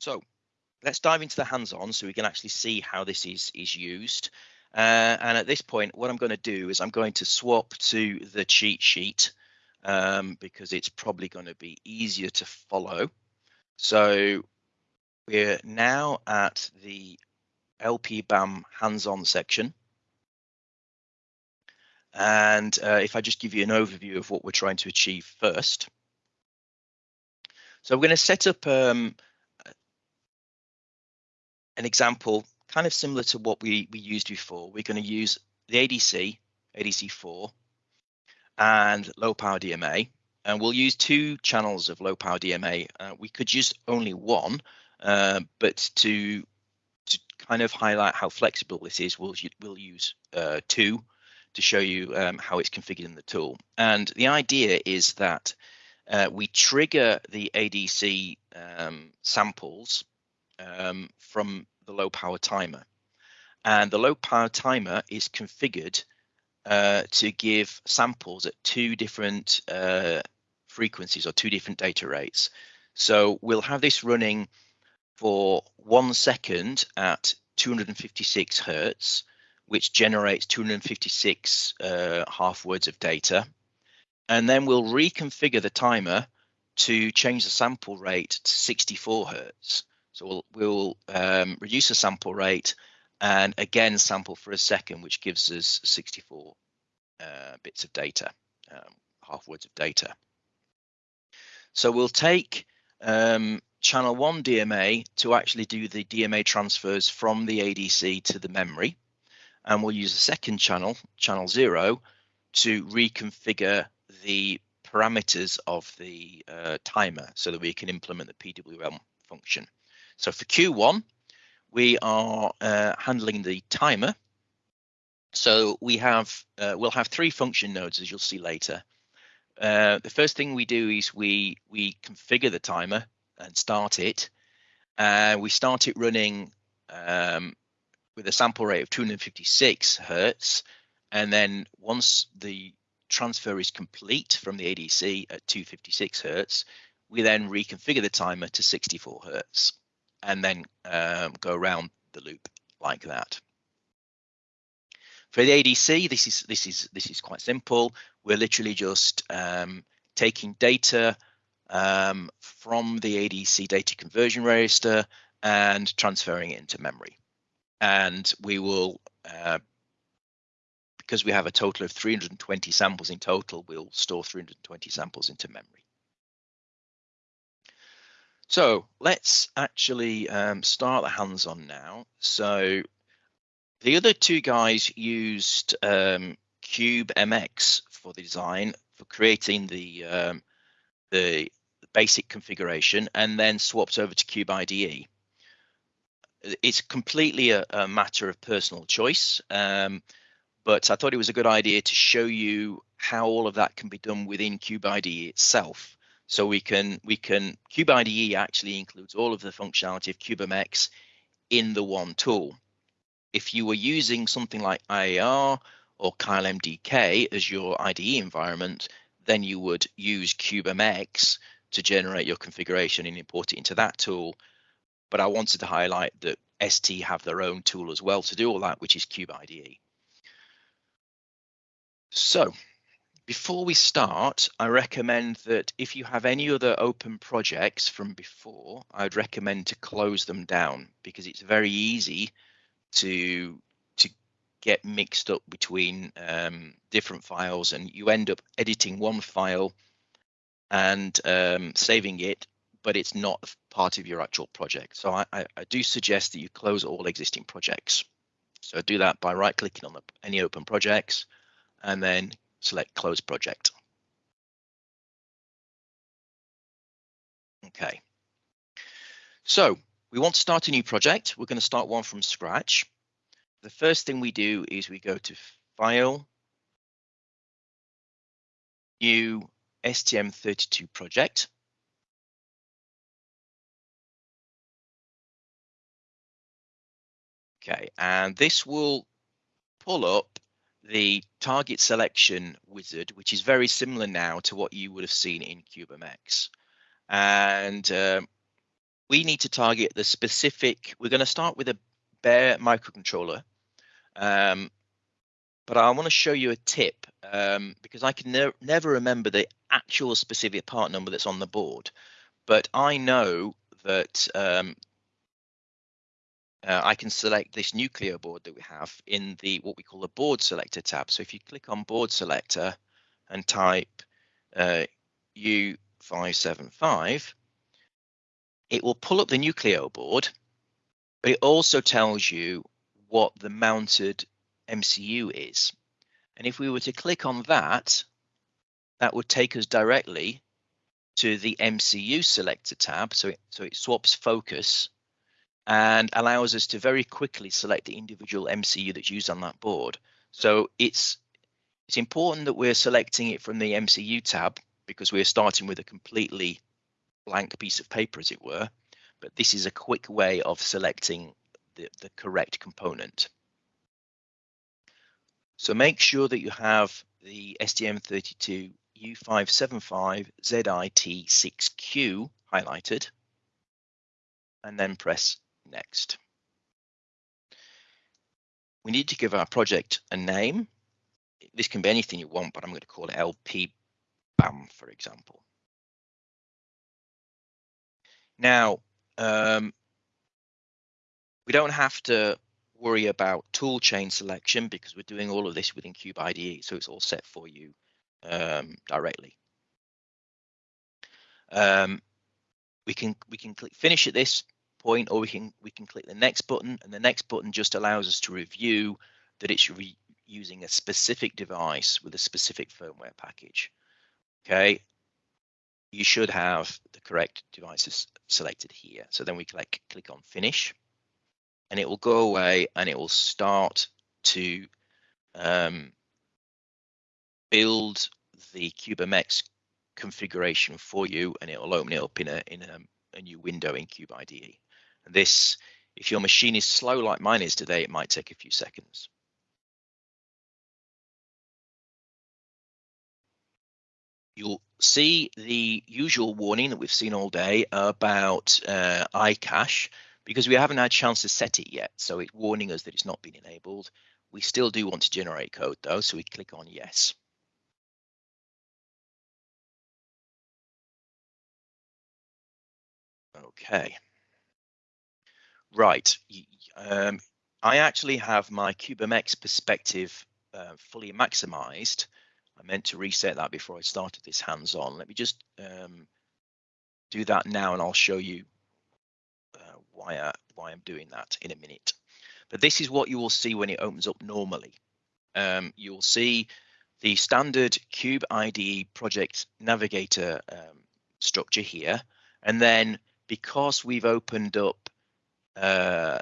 So let's dive into the hands-on so we can actually see how this is, is used. Uh, and at this point, what I'm going to do is I'm going to swap to the cheat sheet um, because it's probably going to be easier to follow. So we're now at the LPBAM hands-on section. And uh, if I just give you an overview of what we're trying to achieve first. So we're going to set up um, an example kind of similar to what we, we used before. We're going to use the ADC, ADC4, and low power DMA. And we'll use two channels of low power DMA. Uh, we could use only one, uh, but to to kind of highlight how flexible this is, we'll, we'll use uh, two to show you um, how it's configured in the tool. And the idea is that uh, we trigger the ADC um, samples um, from the low power timer. And the low power timer is configured uh, to give samples at two different uh, frequencies or two different data rates. So we'll have this running for one second at 256 hertz, which generates 256 uh, half words of data. And then we'll reconfigure the timer to change the sample rate to 64 hertz. So we'll, we'll um, reduce the sample rate and again sample for a second, which gives us 64 uh, bits of data, um, half words of data. So we'll take um, channel one DMA to actually do the DMA transfers from the ADC to the memory. And we'll use a second channel, channel zero, to reconfigure the parameters of the uh, timer so that we can implement the PWM function. So for Q1, we are uh, handling the timer. So we have, uh, we'll have three function nodes as you'll see later. Uh, the first thing we do is we, we configure the timer and start it. Uh, we start it running um, with a sample rate of 256 hertz. And then once the transfer is complete from the ADC at 256 hertz, we then reconfigure the timer to 64 hertz and then um, go around the loop like that. For the ADC, this is this is this is quite simple. We're literally just um, taking data um, from the ADC data conversion register and transferring it into memory. And we will, uh, because we have a total of 320 samples in total, we'll store 320 samples into memory. So let's actually um, start the hands-on now. So the other two guys used um, Cube MX for the design for creating the um, the basic configuration and then swapped over to Cube IDE. It's completely a, a matter of personal choice, um, but I thought it was a good idea to show you how all of that can be done within Cube IDE itself. So we can we can Cube IDE actually includes all of the functionality of CubeMX in the one tool. If you were using something like IAR or Keil MDK as your IDE environment, then you would use CubeMX to generate your configuration and import it into that tool. But I wanted to highlight that ST have their own tool as well to do all that, which is Cube IDE. So before we start, I recommend that if you have any other open projects from before, I'd recommend to close them down because it's very easy to to get mixed up between um, different files and you end up editing one file and um, saving it, but it's not part of your actual project. So I, I, I do suggest that you close all existing projects. So do that by right clicking on the, any open projects and then select close project. Okay. So we want to start a new project. We're going to start one from scratch. The first thing we do is we go to File, New STM32 project. Okay, and this will pull up the target selection wizard, which is very similar now to what you would have seen in CubeMX. And um, we need to target the specific, we're going to start with a bare microcontroller. Um, but I want to show you a tip um, because I can ne never remember the actual specific part number that's on the board. But I know that um, uh, I can select this Nucleo board that we have in the what we call the board selector tab. So if you click on board selector and type uh, U575, it will pull up the Nucleo board, but it also tells you what the mounted MCU is. And if we were to click on that, that would take us directly to the MCU selector tab. So it, so it swaps focus and allows us to very quickly select the individual MCU that's used on that board. So it's it's important that we're selecting it from the MCU tab because we're starting with a completely blank piece of paper, as it were. But this is a quick way of selecting the, the correct component. So make sure that you have the STM32 U575 ZIT6Q highlighted and then press next. We need to give our project a name. This can be anything you want, but I'm going to call it LP BAM, for example. Now, um, we don't have to worry about tool chain selection because we're doing all of this within Cube IDE, so it's all set for you um, directly. Um, we can we can click finish at this point or we can we can click the next button and the next button just allows us to review that it's using a specific device with a specific firmware package. Okay? You should have the correct devices selected here. So then we click click on finish and it will go away and it will start to um, build the CubeMX configuration for you and it will open it up in a in a, a new window in Cube IDE. This, if your machine is slow like mine is today, it might take a few seconds. You'll see the usual warning that we've seen all day about uh, iCache because we haven't had a chance to set it yet. So it's warning us that it's not been enabled. We still do want to generate code though, so we click on yes. Okay. Right. Um, I actually have my CubeMX perspective uh, fully maximized. I meant to reset that before I started this hands-on. Let me just um, do that now and I'll show you uh, why, I, why I'm doing that in a minute. But this is what you will see when it opens up normally. Um, you'll see the standard Cube IDE project navigator um, structure here. And then because we've opened up uh,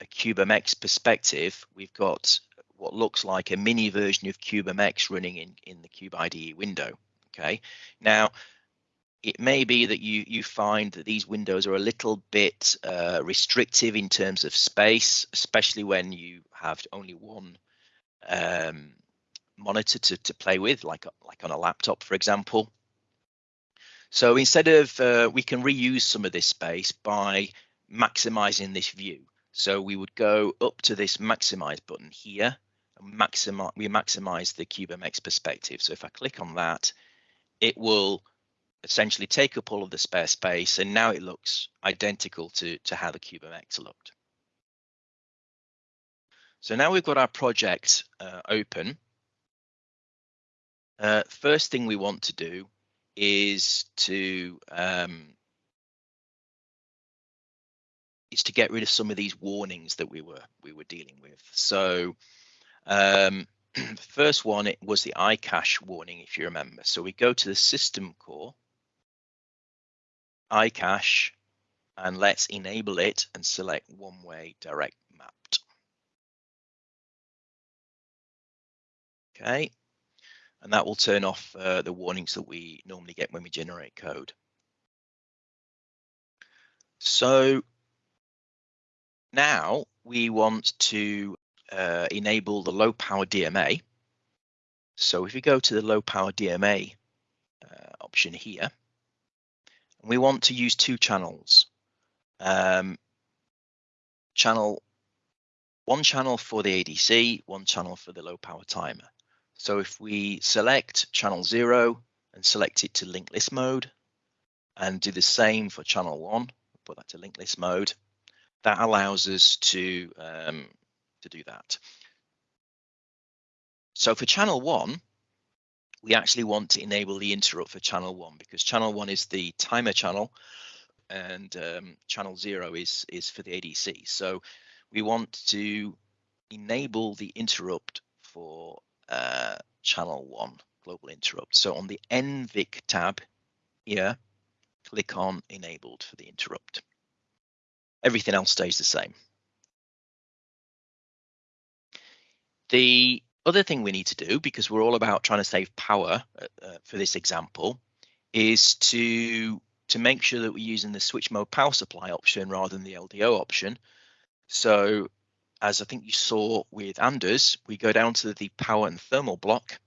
a CubeMX perspective, we've got what looks like a mini version of CubeMX running in, in the Cube IDE window. Okay, now it may be that you you find that these windows are a little bit uh, restrictive in terms of space, especially when you have only one um, monitor to, to play with, like like on a laptop, for example. So instead of uh, we can reuse some of this space by maximizing this view. So we would go up to this maximize button here and maximize, we maximize the CubeMX perspective. So if I click on that, it will essentially take up all of the spare space and now it looks identical to, to how the CubeMX looked. So now we've got our project uh, open. Uh, first thing we want to do is to um, is to get rid of some of these warnings that we were we were dealing with. So um, the first one it was the iCache warning, if you remember. So we go to the system core, iCache, and let's enable it and select one-way direct mapped. Okay, and that will turn off uh, the warnings that we normally get when we generate code. So now we want to uh, enable the low power DMA. So if we go to the low power DMA uh, option here, we want to use two channels. um, channel one channel for the ADC, one channel for the low power timer. So if we select channel zero and select it to linked list mode and do the same for channel one, put that to linked list mode, that allows us to, um, to do that. So for channel one, we actually want to enable the interrupt for channel one because channel one is the timer channel and um, channel zero is, is for the ADC. So we want to enable the interrupt for uh, channel one global interrupt. So on the NVIC tab here, click on enabled for the interrupt. Everything else stays the same. The other thing we need to do, because we're all about trying to save power uh, uh for this example, is to to make sure that we're using the switch mode power supply option rather than the LDO option. So as I think you saw with Anders, we go down to the power and thermal block,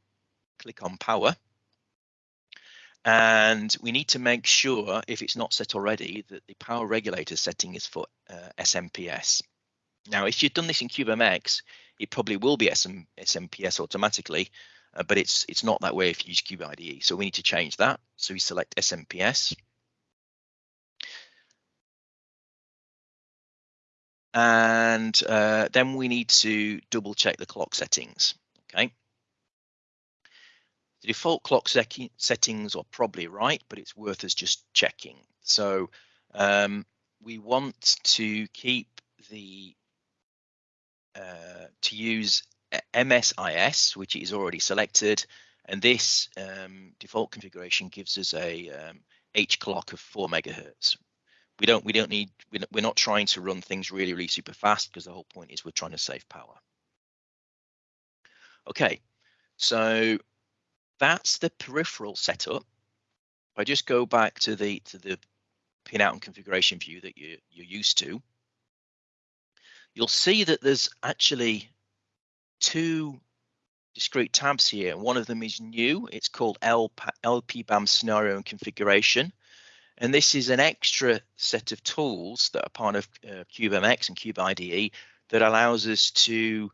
click on power, and we need to make sure, if it's not set already, that the power regulator setting is for uh, SMPS. Now, if you've done this in CubeMX, it probably will be SM, SMPS automatically, uh, but it's it's not that way if you use Cube IDE. So we need to change that. So we select SMPS. And uh, then we need to double check the clock settings. Okay. The default clock settings are probably right, but it's worth us just checking. So um, we want to keep the uh, to use MSIS, which is already selected, and this um, default configuration gives us a um, H clock of four megahertz. We don't we don't need we're not trying to run things really really super fast because the whole point is we're trying to save power. Okay, so that's the peripheral setup. If I just go back to the to the pinout and configuration view that you you're used to, you'll see that there's actually two discrete tabs here. One of them is new. It's called LP LPBAM scenario and configuration. And this is an extra set of tools that are part of uh, CubeMX and CubeIDE that allows us to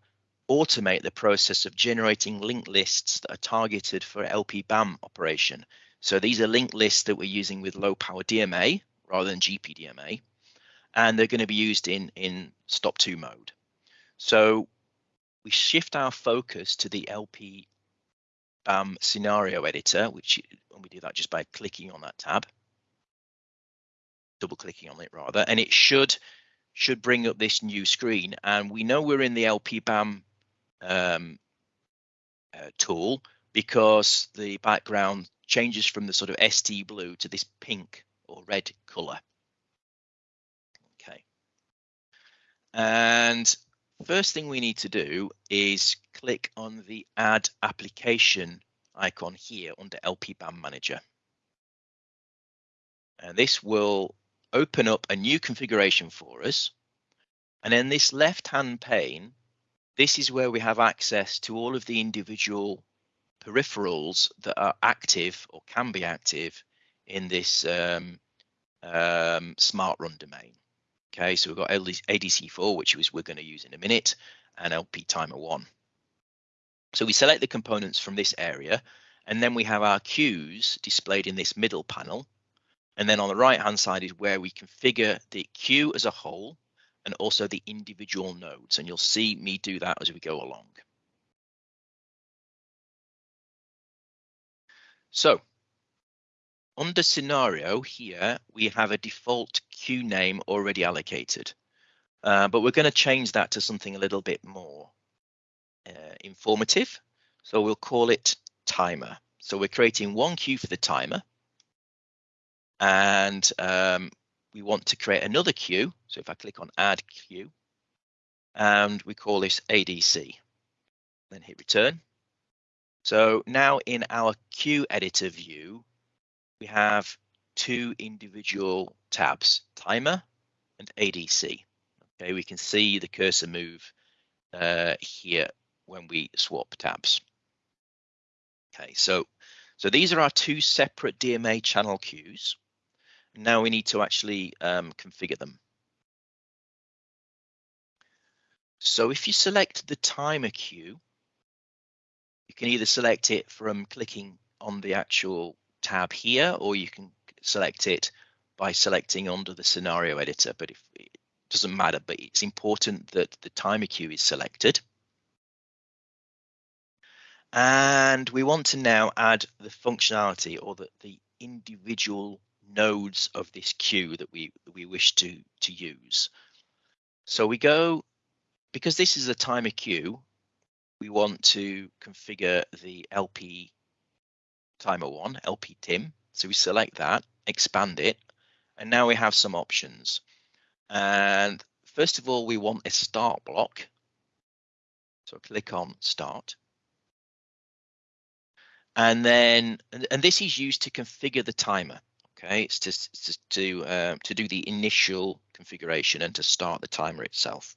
automate the process of generating linked lists that are targeted for LPBAM operation. So these are linked lists that we're using with low power DMA rather than GPDMA and they're going to be used in in stop two mode. So we shift our focus to the LP BAM scenario editor, which and we do that just by clicking on that tab, double clicking on it rather, and it should should bring up this new screen. And we know we're in the LP BAM um, uh, tool because the background changes from the sort of ST blue to this pink or red color. Okay. And first thing we need to do is click on the add application icon here under LPBAM manager. And this will open up a new configuration for us. And in this left hand pane, this is where we have access to all of the individual peripherals that are active or can be active in this um, um, smart run domain. Okay, so we've got ADC4, which is we're going to use in a minute, and LP timer one. So we select the components from this area, and then we have our queues displayed in this middle panel. And then on the right hand side is where we configure the queue as a whole and also the individual nodes. And you'll see me do that as we go along. So under scenario here, we have a default queue name already allocated, uh, but we're going to change that to something a little bit more uh, informative. So we'll call it timer. So we're creating one queue for the timer and um, we want to create another queue. So if I click on add queue and we call this ADC, then hit return. So now in our queue editor view, we have two individual tabs, timer and ADC. Okay, we can see the cursor move uh, here when we swap tabs. Okay, so so these are our two separate DMA channel queues. Now we need to actually um, configure them. So if you select the timer queue, you can either select it from clicking on the actual tab here, or you can select it by selecting under the scenario editor, but if, it doesn't matter, but it's important that the timer queue is selected. And we want to now add the functionality or the, the individual nodes of this queue that we, we wish to, to use. So we go, because this is a timer queue, we want to configure the LP timer one, LP TIM. So we select that, expand it, and now we have some options. And first of all, we want a start block. So click on start. And then, and this is used to configure the timer. Okay, it's just to to, uh, to do the initial configuration and to start the timer itself.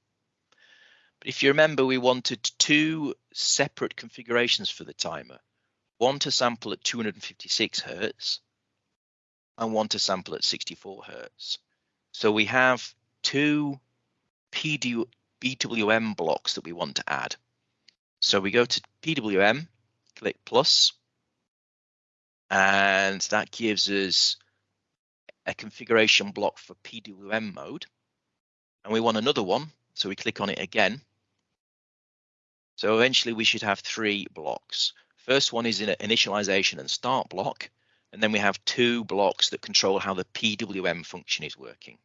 But if you remember, we wanted two separate configurations for the timer. One to sample at 256 Hertz and one to sample at 64 Hertz. So we have two PWM blocks that we want to add. So we go to PWM, click plus, and that gives us a configuration block for PWM mode. And we want another one, so we click on it again. So eventually we should have three blocks. First one is an initialization and start block. And then we have two blocks that control how the PWM function is working.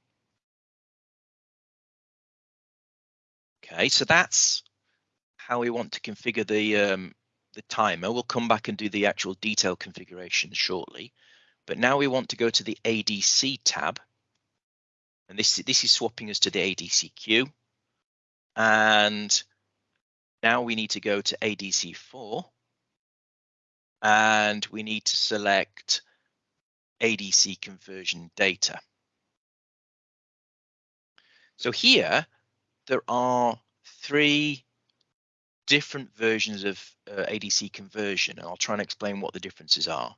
Okay, so that's how we want to configure the um, the timer. We'll come back and do the actual detail configuration shortly. But now we want to go to the ADC tab. And this, is this is swapping us to the ADC queue. And now we need to go to ADC4 and we need to select ADC conversion data. So here there are three different versions of uh, ADC conversion and I'll try and explain what the differences are.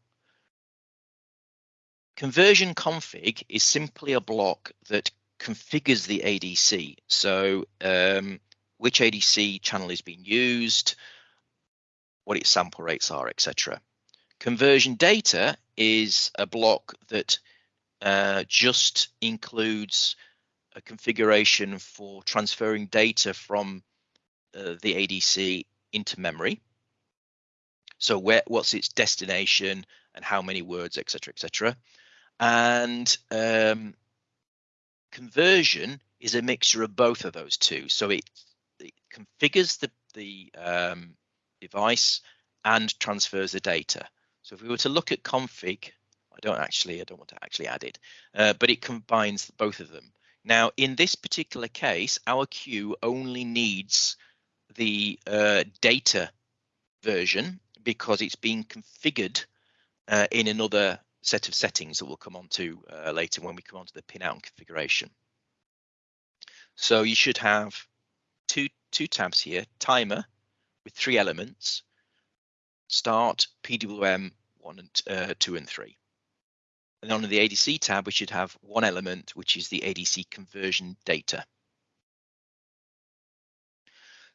Conversion config is simply a block that configures the ADC. So um, which ADC channel is being used, what its sample rates are, etc. Conversion data is a block that uh, just includes a configuration for transferring data from uh, the ADC into memory. So where what's its destination and how many words, etc., etc. And um, conversion is a mixture of both of those two. So it it configures the, the um, device and transfers the data. So if we were to look at config, I don't actually, I don't want to actually add it, uh, but it combines both of them. Now, in this particular case, our queue only needs the uh, data version because it's being configured uh, in another set of settings that we'll come on to uh, later when we come on to the pinout and configuration. So you should have two, two tabs here, timer with three elements, start, PWM, one and uh, two and three. And on the ADC tab, we should have one element, which is the ADC conversion data.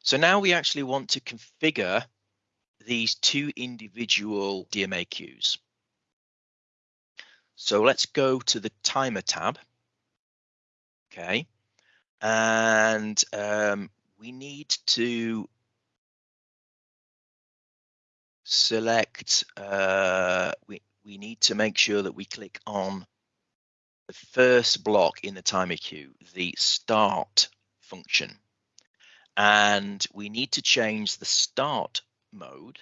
So now we actually want to configure these two individual DMA queues. So let's go to the timer tab. Okay. And um, we need to select, uh, we, we need to make sure that we click on the first block in the timer queue, the start function. And we need to change the start mode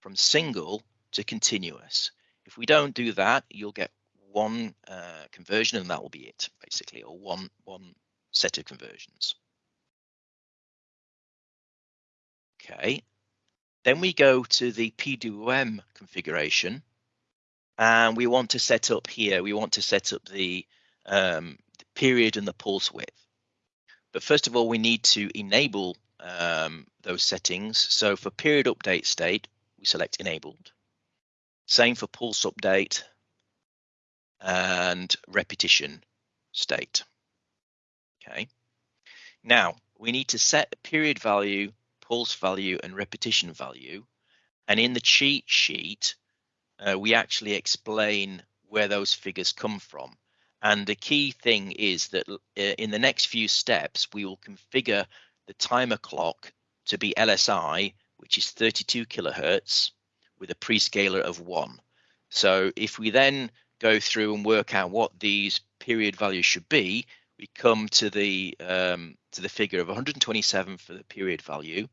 from single to continuous. If we don't do that, you'll get one uh, conversion and that will be it basically, or one, one set of conversions. Okay, then we go to the PWM configuration and we want to set up here, we want to set up the, um, the period and the pulse width. But first of all, we need to enable um, those settings. So for period update state, we select enabled. Same for pulse update and repetition state. Okay. Now, we need to set period value, pulse value, and repetition value. And in the cheat sheet, uh, we actually explain where those figures come from. And the key thing is that uh, in the next few steps, we will configure the timer clock to be LSI, which is 32 kilohertz with a prescaler of one. So if we then go through and work out what these period values should be, we come to the um, to the figure of 127 for the period value.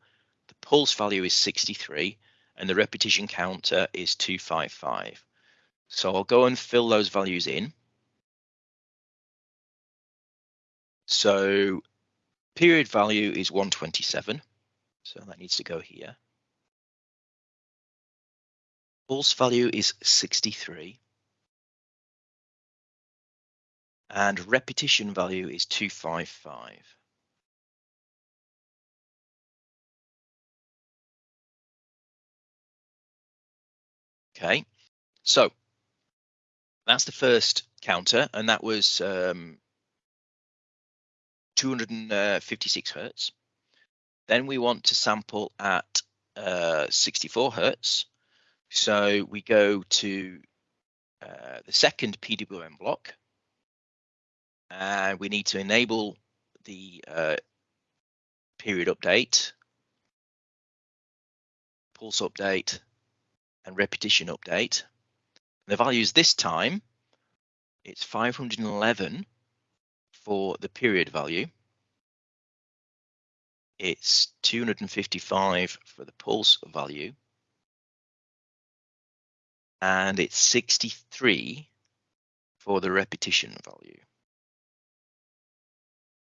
The pulse value is 63, and the repetition counter is 255. So I'll go and fill those values in. So period value is 127. So that needs to go here. Pulse value is 63. And repetition value is 255. Okay, so that's the first counter, and that was um, 256 hertz. Then we want to sample at uh, 64 hertz. So we go to uh, the second PWM block, and we need to enable the uh, period update, pulse update, and repetition update. The values this time, it's 511 for the period value. It's 255 for the pulse value. And it's 63 for the repetition value.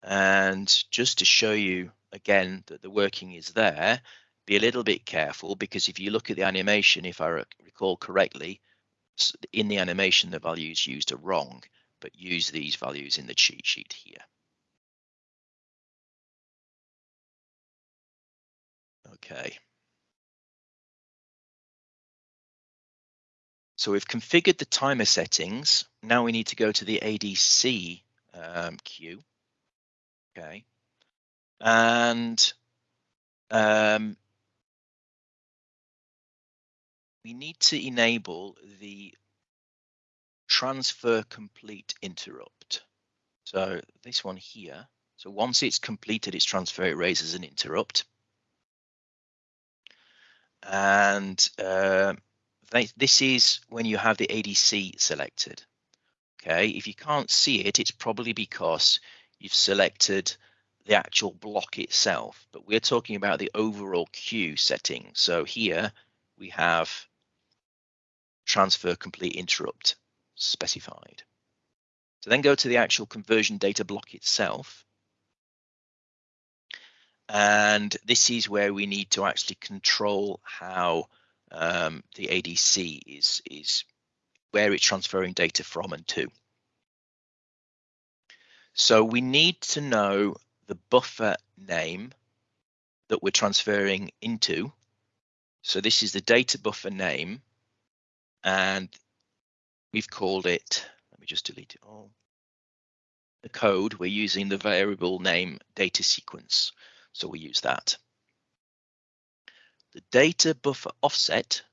And just to show you again that the working is there, be a little bit careful because if you look at the animation, if I recall correctly, in the animation, the values used are wrong, but use these values in the cheat sheet here. Okay. So we've configured the timer settings. Now we need to go to the ADC um, queue. Okay. And um, we need to enable the transfer complete interrupt. So this one here. So once it's completed its transfer, it raises an interrupt. And uh, this is when you have the ADC selected. Okay, if you can't see it, it's probably because you've selected the actual block itself, but we're talking about the overall queue setting. So here we have transfer complete interrupt specified. So then go to the actual conversion data block itself. And this is where we need to actually control how um, the ADC is, is where it's transferring data from and to. So we need to know the buffer name that we're transferring into. So this is the data buffer name and we've called it, let me just delete it all. The code, we're using the variable name data sequence. So we use that. The data buffer offset.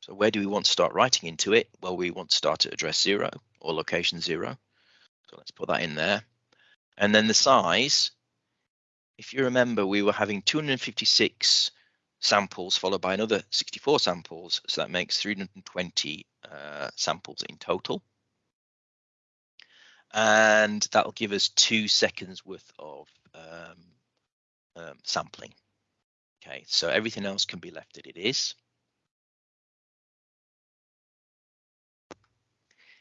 So where do we want to start writing into it? Well, we want to start at address zero or location zero. So let's put that in there. And then the size, if you remember, we were having 256 samples followed by another 64 samples. So that makes 320 uh, samples in total. And that'll give us two seconds worth of um, um, sampling. Okay, so everything else can be left as it is.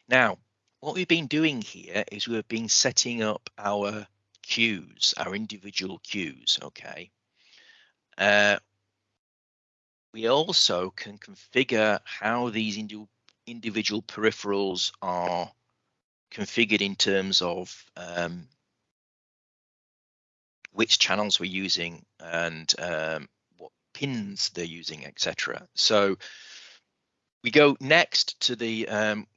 Now, what we've been doing here is we've been setting up our queues, our individual queues, okay? Uh, we also can configure how these indi individual peripherals are configured in terms of um, which channels we're using and um, what pins they're using, etc. So we go next to the um,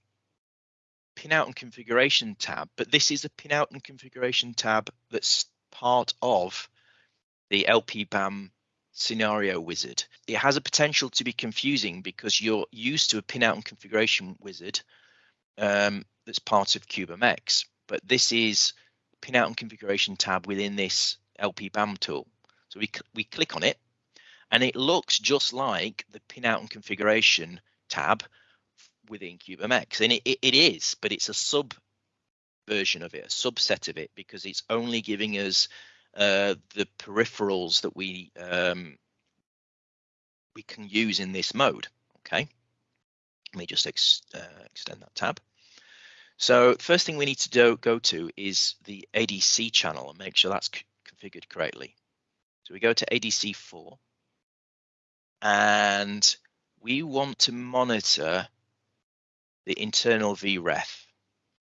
pinout and configuration tab, but this is a pinout and configuration tab that's part of the LPBAM scenario wizard. It has a potential to be confusing because you're used to a pinout and configuration wizard um, that's part of CubeMX, but this is pinout and configuration tab within this LPBAM tool. So we, we click on it and it looks just like the pinout and configuration tab within CubeMX. And it, it, it is, but it's a sub version of it, a subset of it, because it's only giving us uh, the peripherals that we um, we can use in this mode. Okay, let me just ex uh, extend that tab. So first thing we need to do, go to is the ADC channel and make sure that's configured correctly. So we go to ADC4 and we want to monitor the internal VREF.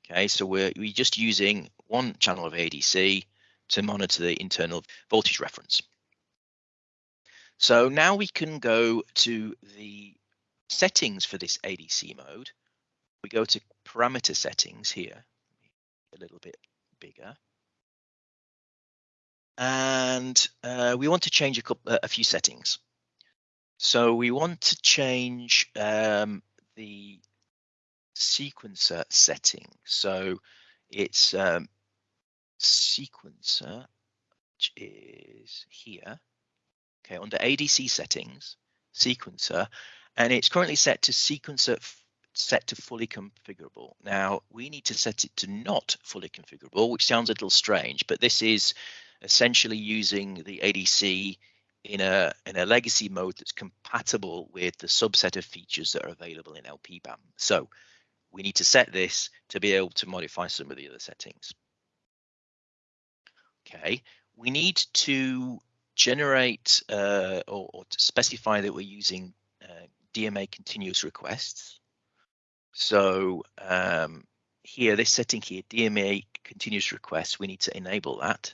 Okay, so we're, we're just using one channel of ADC to monitor the internal voltage reference. So now we can go to the settings for this ADC mode. We go to parameter settings here, a little bit bigger. And uh, we want to change a, couple, a few settings. So we want to change um, the sequencer setting. So it's um, sequencer, which is here. Okay, under ADC settings, sequencer, and it's currently set to sequencer set to fully configurable. Now we need to set it to not fully configurable, which sounds a little strange, but this is essentially using the ADC in a in a legacy mode that's compatible with the subset of features that are available in LPBAM. So we need to set this to be able to modify some of the other settings. Okay, we need to generate uh, or, or, to specify that we're using uh, DMA continuous requests. So um, here, this setting here, DMA continuous requests, we need to enable that.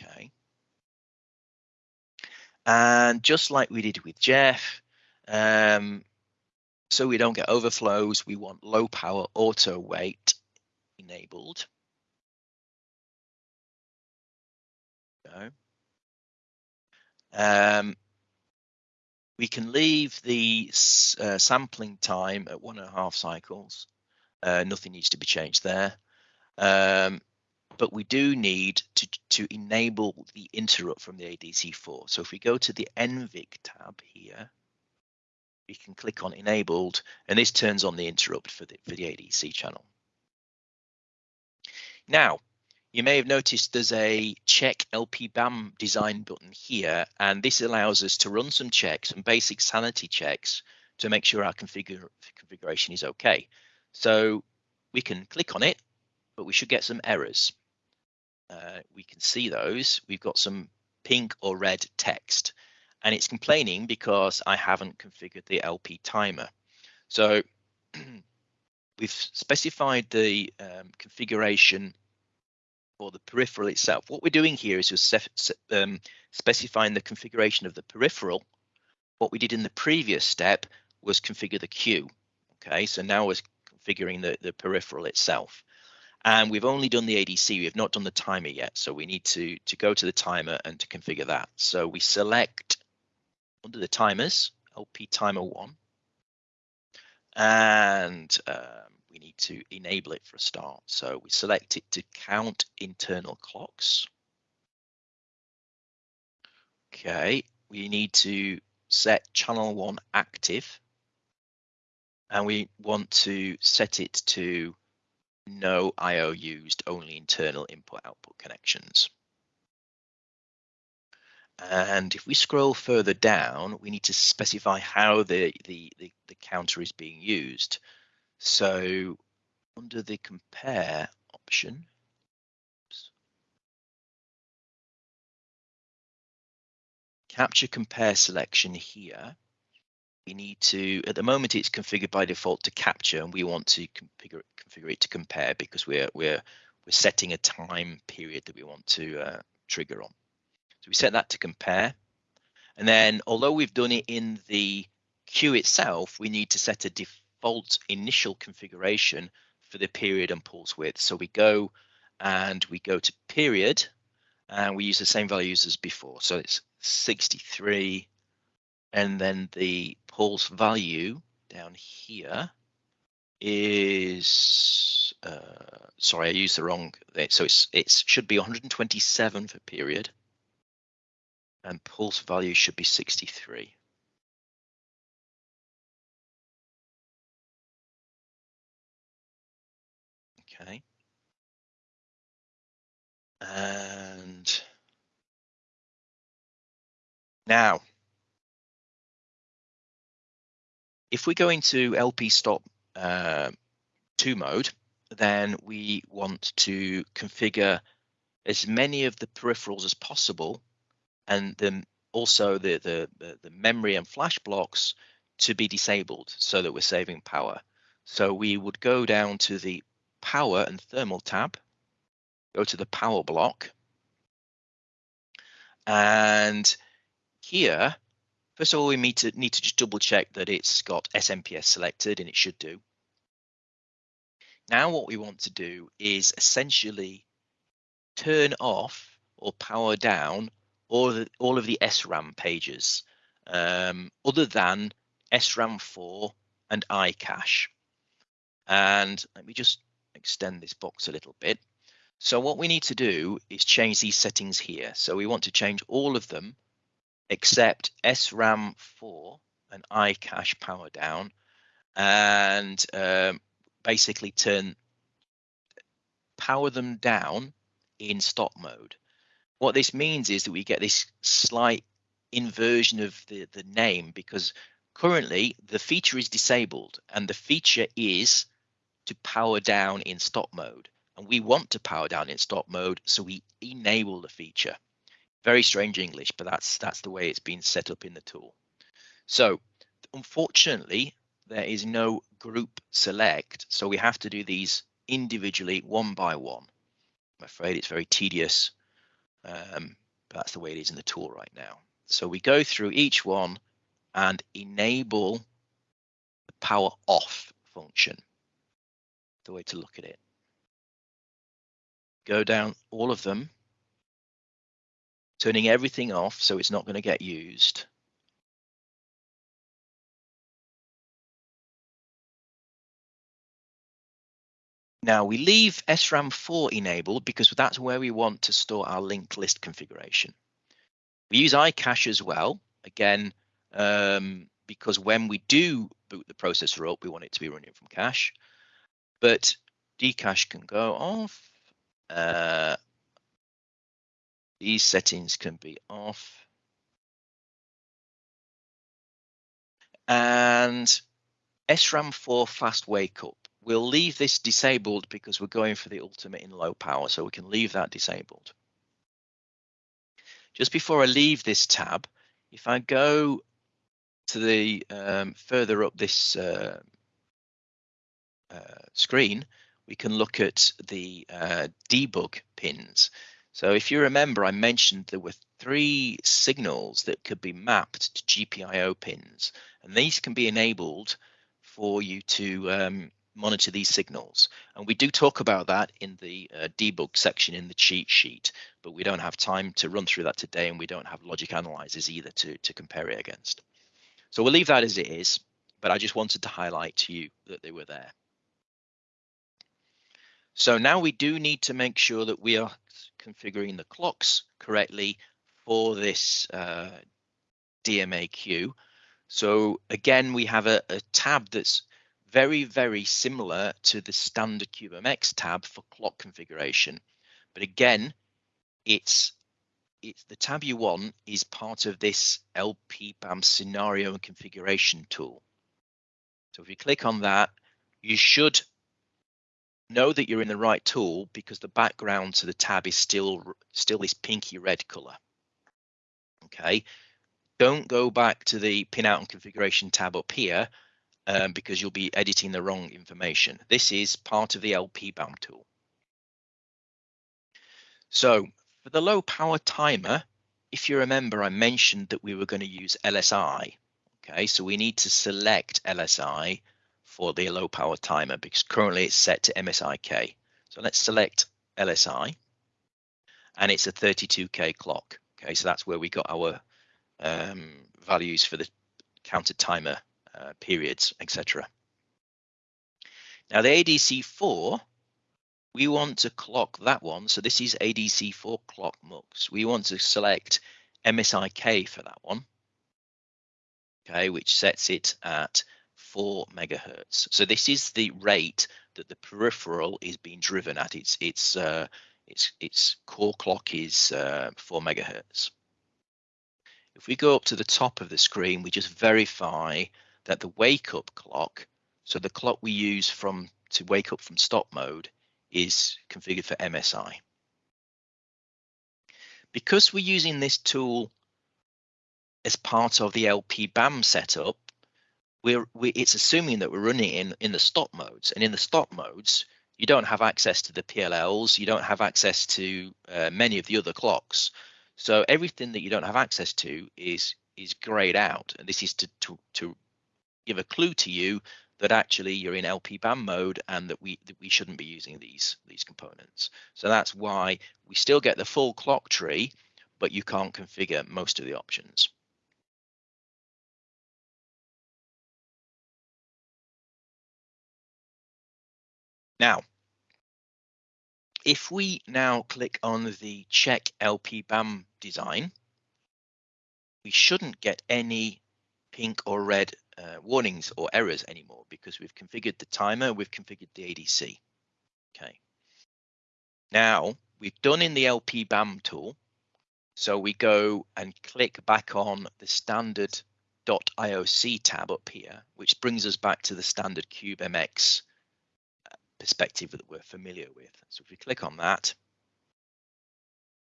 Okay. And just like we did with Jeff, um, so we don't get overflows, we want low power auto wait enabled. go. Um, we can leave the uh, sampling time at one and a half cycles. Uh, nothing needs to be changed there. Um, but we do need to, to enable the interrupt from the ADC4. So if we go to the NVIC tab here, we can click on enabled and this turns on the interrupt for the, for the ADC channel. Now, you may have noticed there's a check LPBAM design button here, and this allows us to run some checks, some basic sanity checks to make sure our configuration is okay. So we can click on it, but we should get some errors. Uh, we can see those. We've got some pink or red text, and it's complaining because I haven't configured the LP timer. So we've specified the um, configuration for the peripheral itself. What we're doing here is just um, specifying the configuration of the peripheral. What we did in the previous step was configure the queue. Okay, so now we're configuring the, the peripheral itself. And we've only done the ADC, we have not done the timer yet. So we need to, to go to the timer and to configure that. So we select under the timers, LP timer one, and um, we need to enable it for a start. So we select it to count internal clocks. Okay, we need to set channel one active and we want to set it to no IO used, only internal input output connections. And if we scroll further down, we need to specify how the, the, the, the counter is being used. So under the compare option, capture compare selection here, we need to, at the moment it's configured by default to capture and we want to configure, configure it to compare because we're, we're, we're setting a time period that we want to uh, trigger on. So we set that to compare. And then although we've done it in the queue itself, we need to set a default default initial configuration for the period and pulse width. So we go and we go to period and we use the same values as before. So it's 63 and then the pulse value down here is uh, sorry I used the wrong so it's it should be 127 for period and pulse value should be 63 okay. And now if we go into LP stop uh, 2 mode, then we want to configure as many of the peripherals as possible and then also the, the, the memory and flash blocks to be disabled so that we're saving power. So we would go down to the power and thermal tab, go to the power block, and here First of all, we need to need to just double check that it's got SMPS selected and it should do. Now what we want to do is essentially turn off or power down all, the, all of the SRAM pages um, other than SRAM 4 and iCache. And let me just extend this box a little bit. So what we need to do is change these settings here. So we want to change all of them except SRAM 4 and iCache power down and um, basically turn power them down in stop mode. What this means is that we get this slight inversion of the, the name because currently the feature is disabled and the feature is to power down in stop mode and we want to power down in stop mode so we enable the feature very strange English, but that's that's the way it's been set up in the tool. So unfortunately, there is no group select, so we have to do these individually one by one. I'm afraid it's very tedious, um, but that's the way it is in the tool right now. So we go through each one and enable the power off function. The way to look at it. Go down all of them turning everything off so it's not going to get used. Now we leave SRAM 4 enabled because that's where we want to store our linked list configuration. We use iCache as well, again, um, because when we do boot the processor up, we want it to be running from cache. But dcache can go off. Uh, these settings can be off. And SRAM 4 fast wake up. We'll leave this disabled because we're going for the ultimate in low power, so we can leave that disabled. Just before I leave this tab, if I go to the um, further up this uh, uh, screen, we can look at the uh, debug pins. So if you remember, I mentioned there were three signals that could be mapped to GPIO pins, and these can be enabled for you to um, monitor these signals. And we do talk about that in the uh, debug section in the cheat sheet, but we don't have time to run through that today, and we don't have logic analyzers either to, to compare it against. So we'll leave that as it is, but I just wanted to highlight to you that they were there. So now we do need to make sure that we are configuring the clocks correctly for this uh, DMA queue. So again, we have a, a, tab that's very, very similar to the standard CubeMX tab for clock configuration. But again, it's it's the tab you want is part of this LPBAM scenario and configuration tool. So if you click on that, you should know that you're in the right tool because the background to the tab is still still this pinky red color. Okay, don't go back to the pinout and configuration tab up here um, because you'll be editing the wrong information. This is part of the LPBAM tool. So for the low power timer, if you remember, I mentioned that we were going to use LSI. Okay, so we need to select LSI for the low power timer because currently it's set to MSIK. So let's select LSI. and it's a 32k clock. Okay, so that's where we got our um, values for the counter timer uh, periods, etc. Now the ADC4, we want to clock that one. So this is ADC4 clock mux. We want to select MSIK for that one. Okay, which sets it at 4 megahertz. So this is the rate that the peripheral is being driven at. Its its uh, its its core clock is uh, 4 megahertz. If we go up to the top of the screen, we just verify that the wake up clock, so the clock we use from to wake up from stop mode is configured for MSI. Because we're using this tool as part of the LP BAM setup, we're we, it's assuming that we're running in in the stop modes, and in the stop modes, you don't have access to the PLLs, you don't have access to uh, many of the other clocks. So everything that you don't have access to is is grayed out, and this is to to to give a clue to you that actually you're in LP BAM mode and that we that we shouldn't be using these these components. So that's why we still get the full clock tree, but you can't configure most of the options. Now, if we now click on the check LP BAM design, we shouldn't get any pink or red uh, warnings or errors anymore because we've configured the timer, we've configured the ADC. Okay. Now we've done in the LP BAM tool. So we go and click back on the standard .ioc tab up here, which brings us back to the standard CubeMX perspective that we're familiar with. So if we click on that,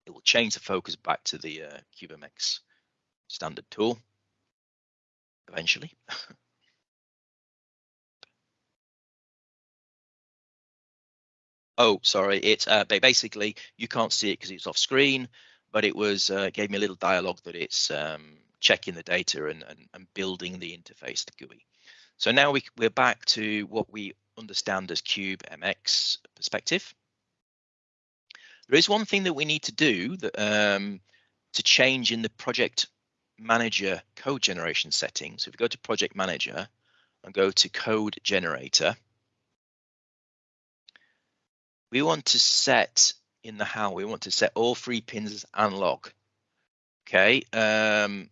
it will change the focus back to the uh, standard tool eventually. oh, sorry. It's uh, basically you can't see it because it's off screen, but it was uh, gave me a little dialogue that it's um, checking the data and, and, and building the interface, the GUI. So now we, we're back to what we understand as Cube MX perspective. There is one thing that we need to do that um, to change in the project manager code generation settings. So if we go to project manager and go to code generator, we want to set in the how, we want to set all three pins as analog. Okay, um,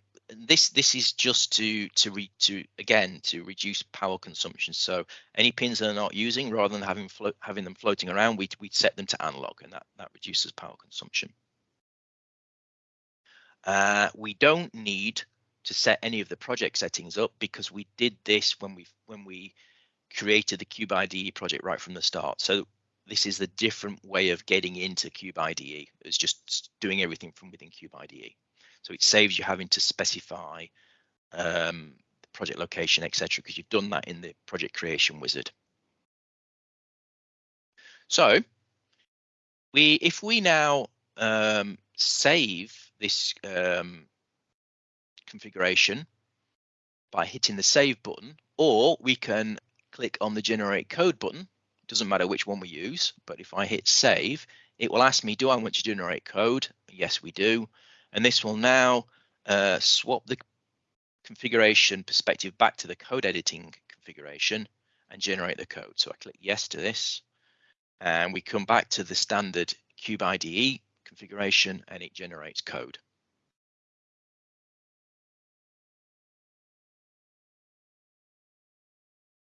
this this is just to to re, to again to reduce power consumption. So any pins that are not using, rather than having float, having them floating around, we we set them to analog, and that that reduces power consumption. Uh, we don't need to set any of the project settings up because we did this when we when we created the Cube IDE project right from the start. So this is the different way of getting into Cube IDE. It's just doing everything from within Cube IDE. So it saves you having to specify um, the project location, etc., because you've done that in the project creation wizard. So we, if we now um, save this um, configuration by hitting the save button, or we can click on the generate code button. Doesn't matter which one we use, but if I hit save, it will ask me, do I want to generate code? Yes, we do. And this will now uh, swap the configuration perspective back to the code editing configuration and generate the code. So I click yes to this and we come back to the standard Cube IDE configuration and it generates code.